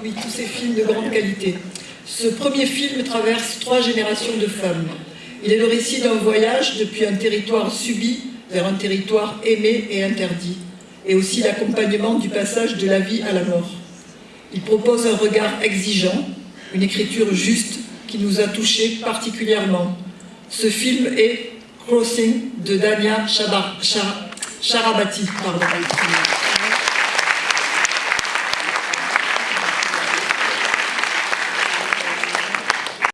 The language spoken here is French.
parmi tous ces films de grande qualité. Ce premier film traverse trois générations de femmes. Il est le récit d'un voyage depuis un territoire subi vers un territoire aimé et interdit, et aussi l'accompagnement du passage de la vie à la mort. Il propose un regard exigeant, une écriture juste qui nous a touchés particulièrement. Ce film est Crossing de Dania Charabati. Pardon.